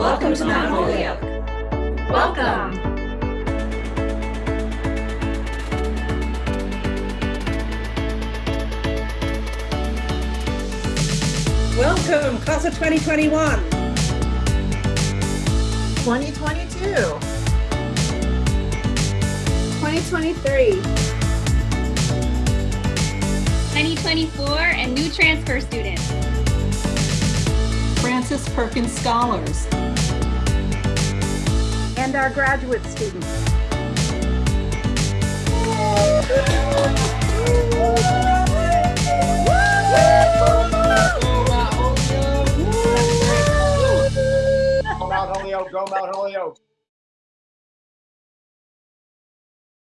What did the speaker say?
Welcome to Mount Holyoke. Welcome. Welcome, class of 2021. 2022. 2023. 2024 and new transfer students. Frances Perkins Scholars. And our graduate students. Go Mount Holyoke, go Mount Holyoke.